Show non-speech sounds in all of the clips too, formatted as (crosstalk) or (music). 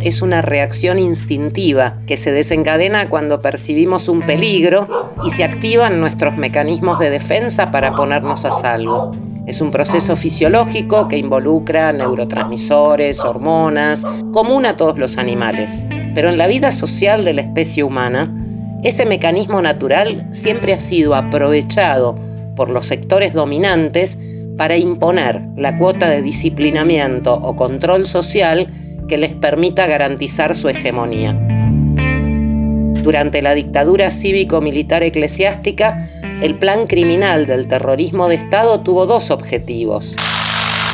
es una reacción instintiva que se desencadena cuando percibimos un peligro y se activan nuestros mecanismos de defensa para ponernos a salvo. Es un proceso fisiológico que involucra neurotransmisores, hormonas, común a todos los animales. Pero en la vida social de la especie humana, ese mecanismo natural siempre ha sido aprovechado por los sectores dominantes para imponer la cuota de disciplinamiento o control social que les permita garantizar su hegemonía. Durante la dictadura cívico-militar eclesiástica, el plan criminal del terrorismo de Estado tuvo dos objetivos.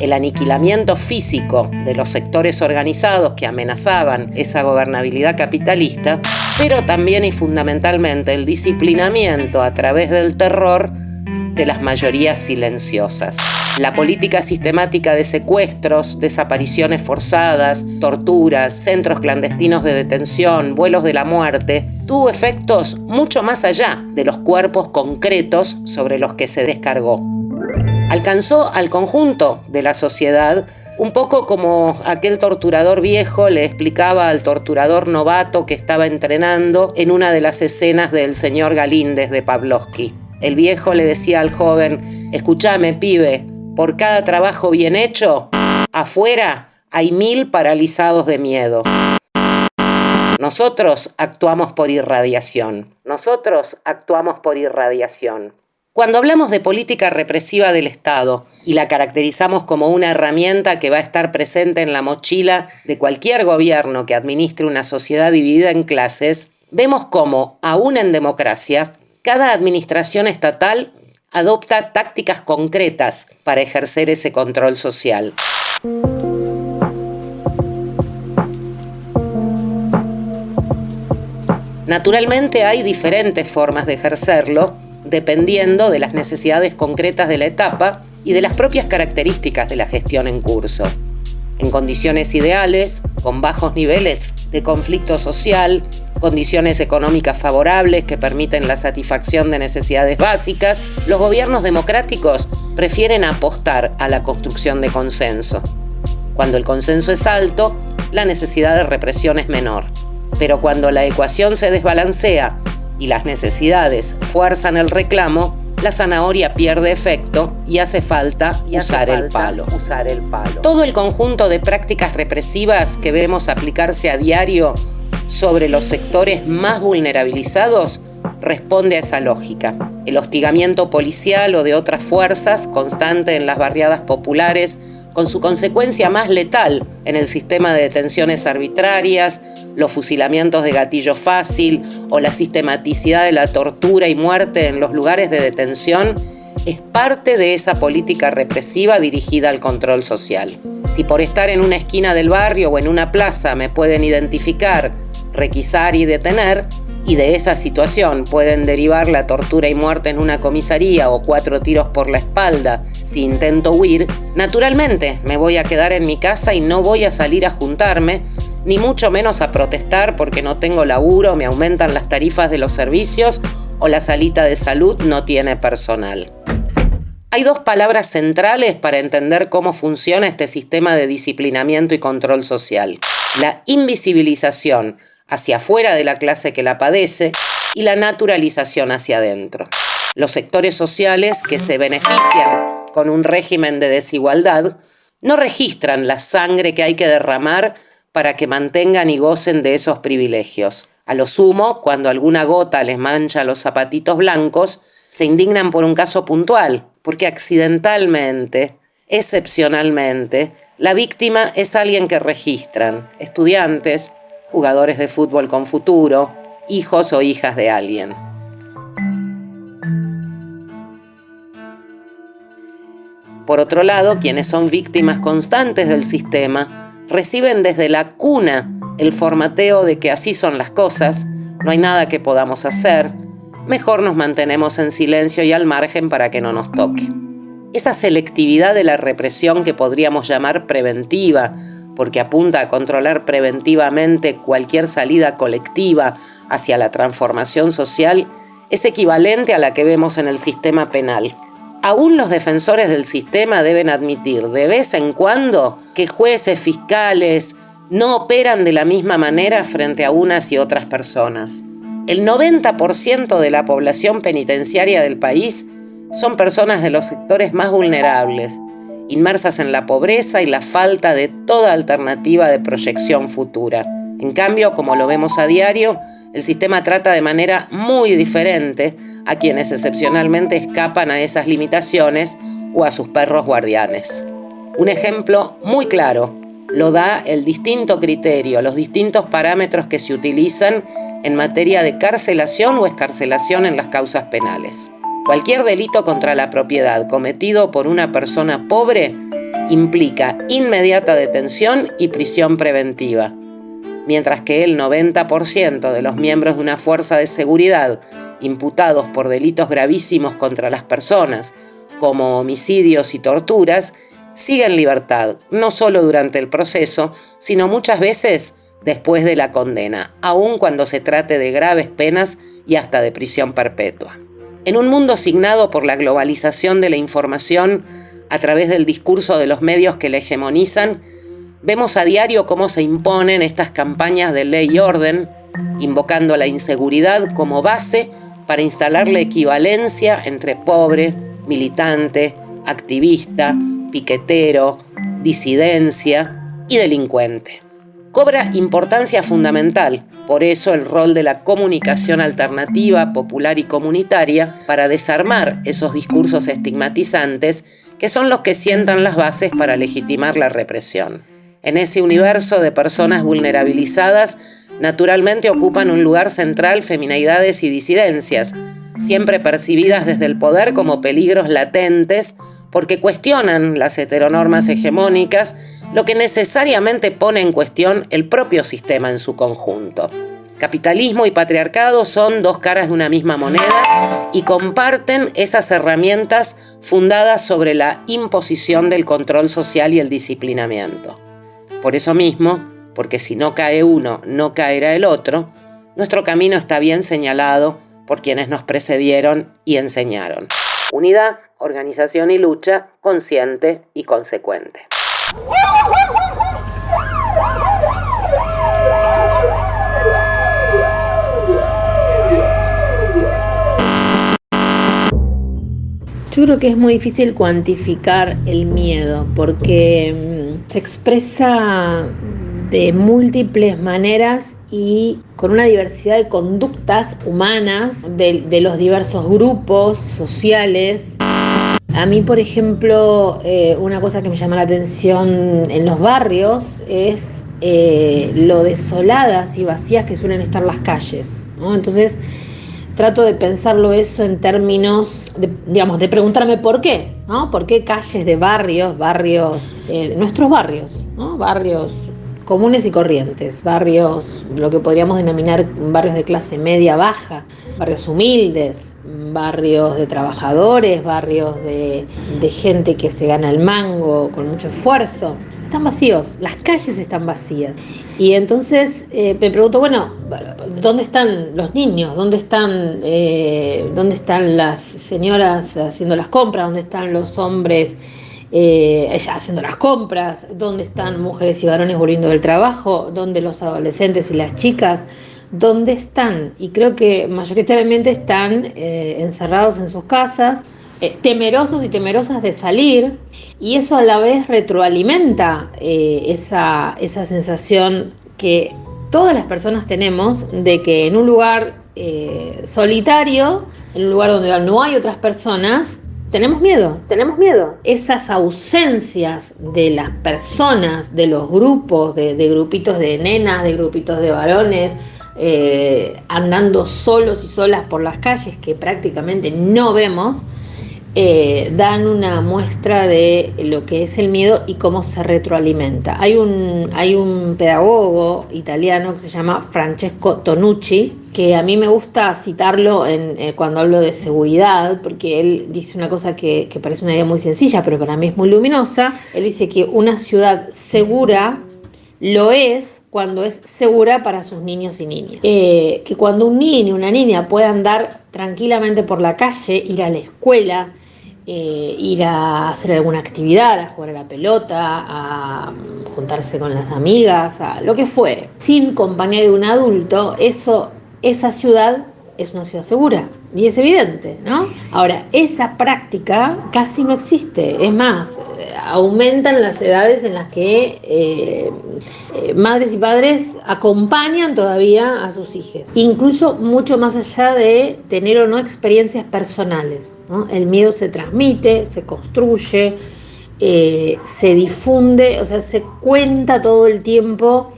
El aniquilamiento físico de los sectores organizados que amenazaban esa gobernabilidad capitalista, pero también y fundamentalmente el disciplinamiento a través del terror de las mayorías silenciosas. La política sistemática de secuestros, desapariciones forzadas, torturas, centros clandestinos de detención, vuelos de la muerte, tuvo efectos mucho más allá de los cuerpos concretos sobre los que se descargó. Alcanzó al conjunto de la sociedad un poco como aquel torturador viejo le explicaba al torturador novato que estaba entrenando en una de las escenas del señor Galíndez de Pavlovsky. El viejo le decía al joven, escúchame pibe, por cada trabajo bien hecho, afuera hay mil paralizados de miedo. Nosotros actuamos por irradiación. Nosotros actuamos por irradiación. Cuando hablamos de política represiva del Estado y la caracterizamos como una herramienta que va a estar presente en la mochila de cualquier gobierno que administre una sociedad dividida en clases, vemos cómo, aún en democracia, cada administración estatal adopta tácticas concretas para ejercer ese control social. Naturalmente hay diferentes formas de ejercerlo dependiendo de las necesidades concretas de la etapa y de las propias características de la gestión en curso. En condiciones ideales, con bajos niveles de conflicto social, condiciones económicas favorables que permiten la satisfacción de necesidades básicas, los gobiernos democráticos prefieren apostar a la construcción de consenso. Cuando el consenso es alto, la necesidad de represión es menor. Pero cuando la ecuación se desbalancea y las necesidades fuerzan el reclamo, la zanahoria pierde efecto y hace falta, usar, el palo. usar el palo. Todo el conjunto de prácticas represivas que vemos aplicarse a diario sobre los sectores más vulnerabilizados responde a esa lógica. El hostigamiento policial o de otras fuerzas constante en las barriadas populares con su consecuencia más letal en el sistema de detenciones arbitrarias, los fusilamientos de gatillo fácil o la sistematicidad de la tortura y muerte en los lugares de detención, es parte de esa política represiva dirigida al control social. Si por estar en una esquina del barrio o en una plaza me pueden identificar requisar y detener, y de esa situación pueden derivar la tortura y muerte en una comisaría o cuatro tiros por la espalda si intento huir, naturalmente me voy a quedar en mi casa y no voy a salir a juntarme, ni mucho menos a protestar porque no tengo laburo, me aumentan las tarifas de los servicios o la salita de salud no tiene personal. Hay dos palabras centrales para entender cómo funciona este sistema de disciplinamiento y control social. La invisibilización, hacia afuera de la clase que la padece y la naturalización hacia adentro. Los sectores sociales que se benefician con un régimen de desigualdad no registran la sangre que hay que derramar para que mantengan y gocen de esos privilegios. A lo sumo, cuando alguna gota les mancha los zapatitos blancos, se indignan por un caso puntual, porque accidentalmente, excepcionalmente, la víctima es alguien que registran, estudiantes, jugadores de fútbol con futuro, hijos o hijas de alguien. Por otro lado, quienes son víctimas constantes del sistema reciben desde la cuna el formateo de que así son las cosas, no hay nada que podamos hacer, mejor nos mantenemos en silencio y al margen para que no nos toque. Esa selectividad de la represión que podríamos llamar preventiva, porque apunta a controlar preventivamente cualquier salida colectiva hacia la transformación social, es equivalente a la que vemos en el sistema penal. Aún los defensores del sistema deben admitir de vez en cuando que jueces, fiscales, no operan de la misma manera frente a unas y otras personas. El 90% de la población penitenciaria del país son personas de los sectores más vulnerables, inmersas en la pobreza y la falta de toda alternativa de proyección futura. En cambio, como lo vemos a diario, el sistema trata de manera muy diferente a quienes excepcionalmente escapan a esas limitaciones o a sus perros guardianes. Un ejemplo muy claro lo da el distinto criterio, los distintos parámetros que se utilizan en materia de carcelación o escarcelación en las causas penales. Cualquier delito contra la propiedad cometido por una persona pobre implica inmediata detención y prisión preventiva, mientras que el 90% de los miembros de una fuerza de seguridad imputados por delitos gravísimos contra las personas, como homicidios y torturas, sigue en libertad, no solo durante el proceso, sino muchas veces después de la condena, aun cuando se trate de graves penas y hasta de prisión perpetua. En un mundo signado por la globalización de la información a través del discurso de los medios que la hegemonizan, vemos a diario cómo se imponen estas campañas de ley y orden, invocando la inseguridad como base para instalar la equivalencia entre pobre, militante, activista, piquetero, disidencia y delincuente. Cobra importancia fundamental, por eso el rol de la comunicación alternativa, popular y comunitaria para desarmar esos discursos estigmatizantes que son los que sientan las bases para legitimar la represión. En ese universo de personas vulnerabilizadas, naturalmente ocupan un lugar central feminidades y disidencias, siempre percibidas desde el poder como peligros latentes porque cuestionan las heteronormas hegemónicas, lo que necesariamente pone en cuestión el propio sistema en su conjunto. Capitalismo y patriarcado son dos caras de una misma moneda y comparten esas herramientas fundadas sobre la imposición del control social y el disciplinamiento. Por eso mismo, porque si no cae uno, no caerá el otro, nuestro camino está bien señalado por quienes nos precedieron y enseñaron. Unidad, organización y lucha consciente y consecuente. Yo creo que es muy difícil cuantificar el miedo porque mm, se expresa de múltiples maneras y con una diversidad de conductas humanas de, los diversos grupos sociales. A mí, por ejemplo, eh, una cosa que me llama la atención en los barrios es eh, lo desoladas y vacías que suelen estar las calles. Entonces, trato de pensarlo eso en términos, de, digamos, de preguntarme por qué, ¿no? ¿Por qué calles de barrios, barrios, eh, nuestros barrios, ¿no? Barrios comunes y corrientes, barrios, lo que podríamos denominar barrios de clase media baja, barrios humildes, barrios de trabajadores, barrios de, gente que se gana el mango con mucho esfuerzo. Están vacíos, las calles están vacías. Y entonces eh, me pregunto, bueno, ¿dónde están los niños? ¿Dónde están, eh, ¿Dónde están las señoras haciendo las compras? ¿Dónde están los hombres? eh, haciendo las compras, dónde están mujeres y varones volviendo del trabajo, dónde los adolescentes y las chicas, dónde están. Y creo que mayoritariamente están eh, encerrados en sus casas, eh, temerosos y temerosas de salir, y eso a la vez retroalimenta eh, esa, esa sensación que todas las personas tenemos de que en un lugar solitario, en un lugar donde no hay otras personas, tenemos miedo, tenemos miedo. Esas ausencias de las personas, de los grupos, de, grupitos de nenas, de grupitos de varones, eh, andando solos y solas por las calles que prácticamente no vemos, eh, dan una muestra de lo que es el miedo y cómo se retroalimenta. Hay un, hay un pedagogo italiano que se llama Francesco Tonucci, que a mí me gusta citarlo eh, cuando hablo de seguridad, porque él dice una cosa que, parece una idea muy sencilla, pero para mí es muy luminosa. Él dice que una ciudad segura lo es cuando es segura para sus niños y niñas. Eh, que cuando un niño, una niña pueda andar tranquilamente por la calle, ir a la escuela, eh, ir a hacer alguna actividad, a jugar a la pelota, a juntarse con las amigas, a lo que fuere, sin compañía de un adulto, eso, esa ciudad es una ciudad segura y es evidente, ¿no? Ahora, esa práctica casi no existe, es más, aumentan las edades en las que eh, eh, madres y padres acompañan todavía a sus hijos, incluso mucho más allá de tener o no experiencias personales. El miedo se transmite, se construye, eh, se difunde, o sea, se cuenta todo el tiempo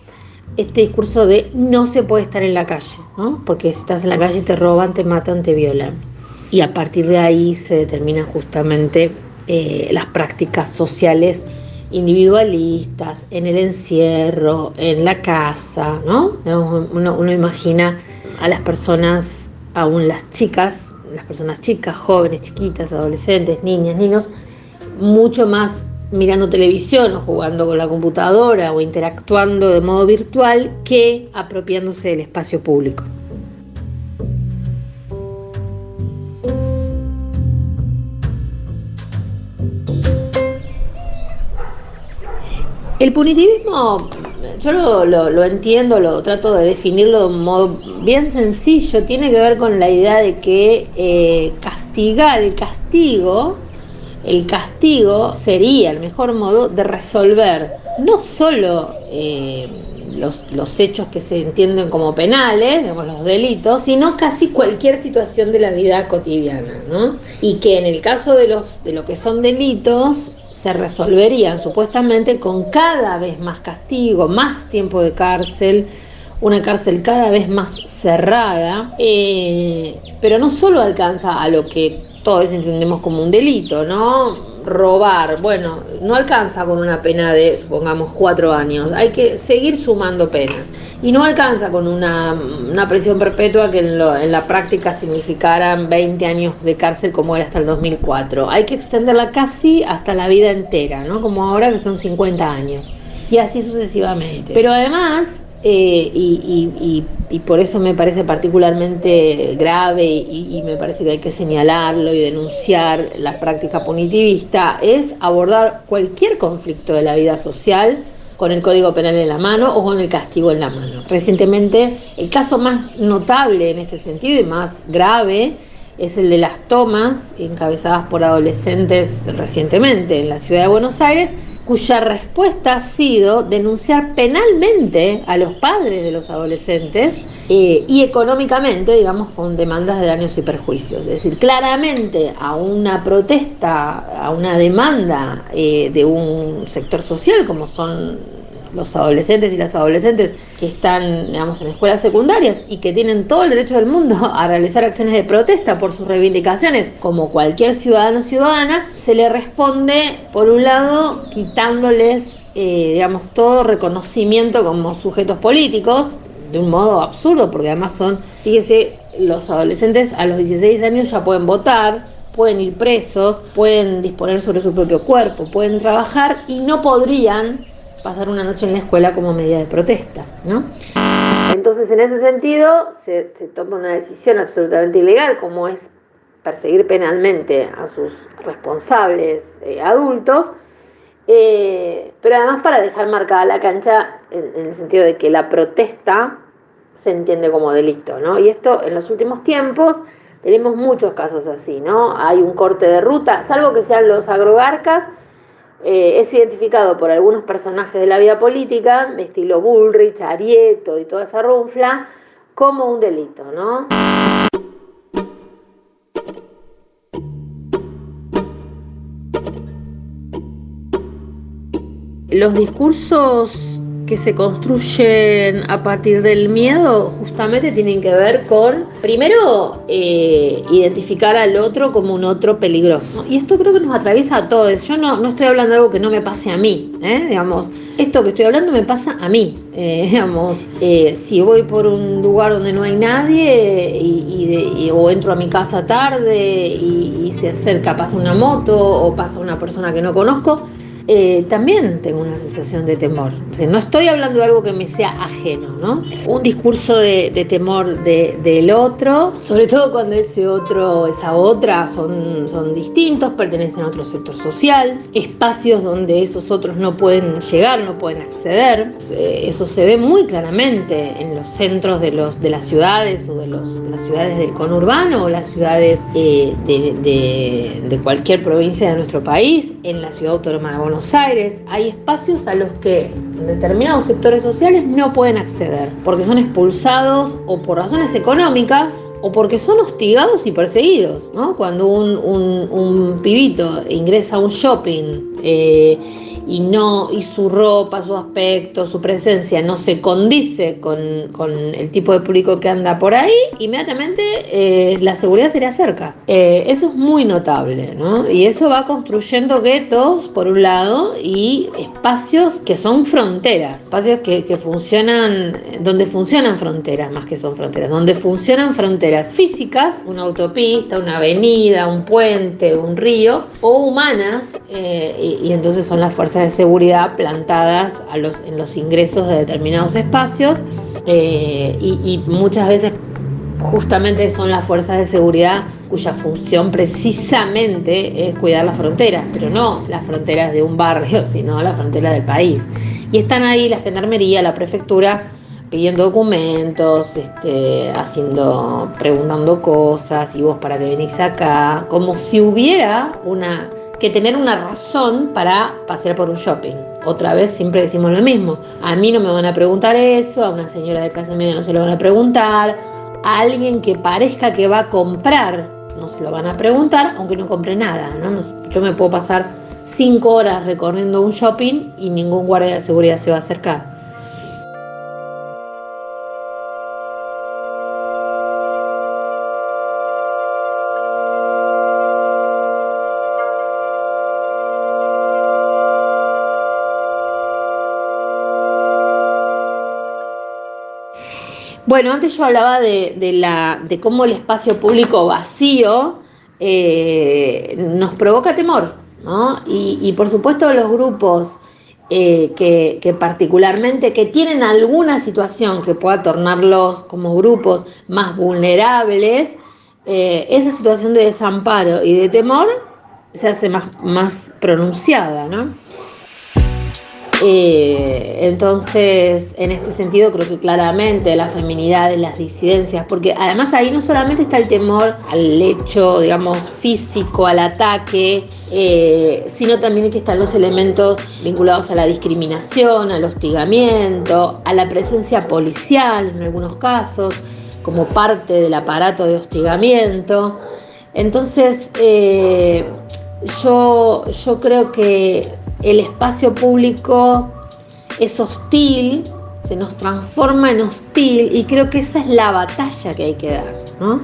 este discurso de no se puede estar en la calle, porque si estás en la calle te roban, te matan, te violan. Y a partir de ahí se determina justamente eh, las prácticas sociales individualistas, en el encierro, en la casa, ¿no? Uno, imagina a las personas, aún las chicas, las personas chicas, jóvenes, chiquitas, adolescentes, niñas, niños, mucho más mirando televisión o jugando con la computadora o interactuando de modo virtual que apropiándose del espacio público. El punitivismo, yo lo, entiendo, lo trato de definirlo de un modo bien sencillo, tiene que ver con la idea de que eh, castigar, el castigo, el castigo sería el mejor modo de resolver no solo eh, los, los, hechos que se entienden como penales, digamos, los delitos, sino casi cualquier situación de la vida cotidiana, ¿no? Y que en el caso de, los, de lo que son delitos, se resolverían supuestamente con cada vez más castigo, más tiempo de cárcel, una cárcel cada vez más cerrada, eh, pero no solo alcanza a lo que todos entendemos como un delito, ¿no? Robar, bueno, no alcanza con una pena de, supongamos, cuatro años, hay que seguir sumando penas. Y no alcanza con una, una prisión perpetua que en, en, la práctica significaran 20 años de cárcel como era hasta el 2004. Hay que extenderla casi hasta la vida entera, ¿no? Como ahora que son 50 años. Y así sucesivamente. Pero además, eh, y, por eso me parece particularmente grave y, me parece que hay que señalarlo y denunciar la práctica punitivista, es abordar cualquier conflicto de la vida social con el Código Penal en la mano o con el castigo en la mano. Recientemente, el caso más notable en este sentido y más grave es el de las tomas encabezadas por adolescentes recientemente en la ciudad de Buenos Aires, cuya respuesta ha sido denunciar penalmente a los padres de los adolescentes eh, y económicamente, digamos, con demandas de daños y perjuicios. Es decir, claramente a una protesta, a una demanda eh, de un sector social como son los adolescentes y las adolescentes que están, digamos, en escuelas secundarias y que tienen todo el derecho del mundo (laughs) a realizar acciones de protesta por sus reivindicaciones, como cualquier ciudadano o ciudadana, se le responde, por un lado, quitándoles, eh, digamos, todo reconocimiento como sujetos políticos, de un modo absurdo, porque además son, fíjese, los adolescentes a los 16 años ya pueden votar, pueden ir presos, pueden disponer sobre su propio cuerpo, pueden trabajar y no podrían pasar una noche en la escuela como medida de protesta, ¿no? Entonces, en ese sentido, se, toma una decisión absolutamente ilegal, como es perseguir penalmente a sus responsables eh, adultos, eh, pero además para dejar marcada la cancha en, el sentido de que la protesta se entiende como delito, ¿no? Y esto en los últimos tiempos tenemos muchos casos así, ¿no? Hay un corte de ruta, salvo que sean los agrogarcas, eh, es identificado por algunos personajes de la vida política, de estilo Bullrich, Arieto y toda esa runfla, como un delito, ¿no? Los discursos que se construyen a partir del miedo justamente tienen que ver con, primero, eh, identificar al otro como un otro peligroso. Y esto creo que nos atraviesa a todos. Yo no, no estoy hablando de algo que no me pase a mí, ¿eh? digamos. Esto que estoy hablando me pasa a mí, (laughs) eh, digamos. si voy por un lugar donde no hay nadie y, o entro a mi casa tarde y, y se acerca, pasa una moto o pasa una persona que no conozco, eh, también tengo una sensación de temor. no estoy hablando de algo que me sea ajeno, ¿no? Un discurso de, temor del otro, sobre todo cuando ese otro, esa otra son, son distintos, pertenecen a otro sector social, espacios donde esos otros no pueden llegar, no pueden acceder. Eh, eso se ve muy claramente en los centros de, los, de las ciudades o de, los, las ciudades del conurbano o las ciudades eh, de, de cualquier provincia de nuestro país, en la ciudad autónoma de Buenos Buenos Aires, hay espacios a los que determinados sectores sociales no pueden acceder, porque son expulsados o por razones económicas o porque son hostigados y perseguidos. ¿no? Cuando un, pibito ingresa a un shopping, eh, y no y su ropa, su aspecto, su presencia no se condice con, el tipo de público que anda por ahí, inmediatamente eh, la seguridad se le acerca. Eh, eso es muy notable, ¿no? Y eso va construyendo guetos, por un lado, y espacios que son fronteras, espacios que, que funcionan, donde funcionan fronteras, más que son fronteras, donde funcionan fronteras físicas, una autopista, una avenida, un puente, un río, o humanas, eh, y entonces son las fuerzas de seguridad plantadas a los, en los ingresos de determinados espacios eh, y, muchas veces justamente son las fuerzas de seguridad cuya función precisamente es cuidar las fronteras, pero no las fronteras de un barrio, (laughs) sino las fronteras del país. Y están ahí la gendarmería, la prefectura, pidiendo documentos, este, haciendo, preguntando cosas, y vos para que venís acá, como si hubiera una que tener una razón para pasear por un shopping. Otra vez siempre decimos lo mismo. A mí no me van a preguntar eso, a una señora de clase media no se lo van a preguntar, a alguien que parezca que va a comprar no se lo van a preguntar, aunque no compre nada. Yo me puedo pasar cinco horas recorriendo un shopping y ningún guardia de seguridad se va a acercar. Bueno, antes yo hablaba de, la, de cómo el espacio público vacío eh, nos provoca temor, ¿no? Y, por supuesto los grupos eh, que, particularmente que tienen alguna situación que pueda tornarlos como grupos más vulnerables, eh, esa situación de desamparo y de temor se hace más, más pronunciada, ¿no? Eh, entonces, en este sentido, creo que claramente la feminidad, las disidencias, porque además ahí no solamente está el temor al hecho, digamos, físico, al ataque, eh, sino también que están los elementos vinculados a la discriminación, al hostigamiento, a la presencia policial en algunos casos, como parte del aparato de hostigamiento. Entonces, eh, yo, yo creo que el espacio público es hostil, se nos transforma en hostil y creo que esa es la batalla que hay que dar. ¿no?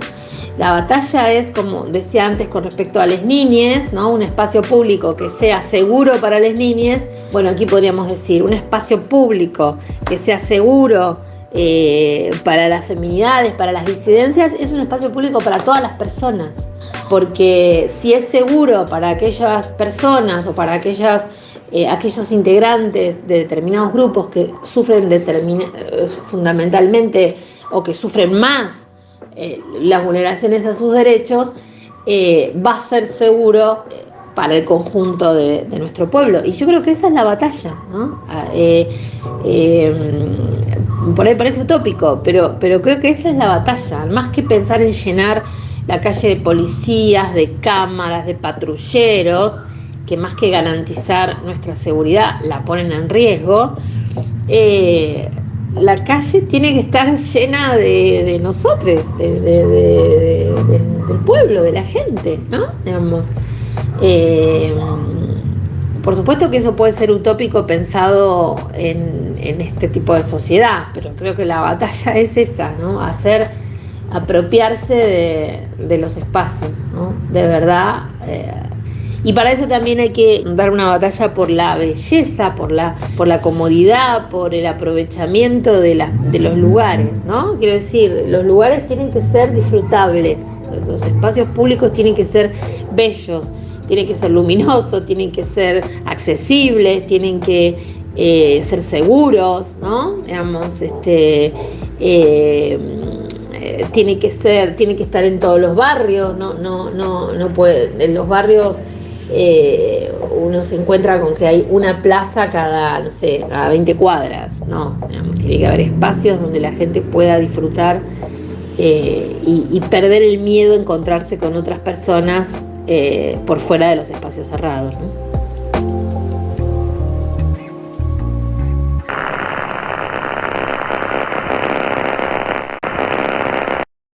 La batalla es, como decía antes con respecto a las niñas, ¿no? un espacio público que sea seguro para las niñas. Bueno, aquí podríamos decir un espacio público que sea seguro eh, para las feminidades, para las disidencias, es un espacio público para todas las personas. Porque si es seguro para aquellas personas o para aquellas eh, aquellos integrantes de determinados grupos que sufren eh, fundamentalmente o que sufren más eh, las vulneraciones a sus derechos, va a ser seguro para el conjunto de, nuestro pueblo. Y yo creo que esa es la batalla. Ah, por ahí parece utópico, pero, pero creo que esa es la batalla. Más que pensar en llenar la calle de policías, de cámaras, de patrulleros, que más que garantizar nuestra seguridad la ponen en riesgo, eh, la calle tiene que estar llena de, nosotros, del pueblo, de la gente, ¿no? Digamos, eh, por supuesto que eso puede ser utópico pensado en, este tipo de sociedad, pero creo que la batalla (laughs) es esa, ¿no? Hacer apropiarse de, los espacios, ¿no? De verdad. Eh, y para eso también hay que dar una batalla por la belleza, por la, por la comodidad, por el aprovechamiento de, de los lugares, ¿no? Quiero decir, los lugares tienen que ser disfrutables, los espacios públicos tienen que ser bellos, tiene que ser luminoso, tienen que ser accesibles, tienen que eh, ser seguros, ¿no? Digamos, este, eh, tiene que ser, tiene que estar en todos los barrios, no, no, no, no puede, en los barrios eh, uno se encuentra con que hay una plaza cada, no sé, cada 20 cuadras, no, tiene que haber espacios donde la gente pueda disfrutar eh, y, perder el miedo a encontrarse con otras personas eh, por fuera de los espacios cerrados. ¿no?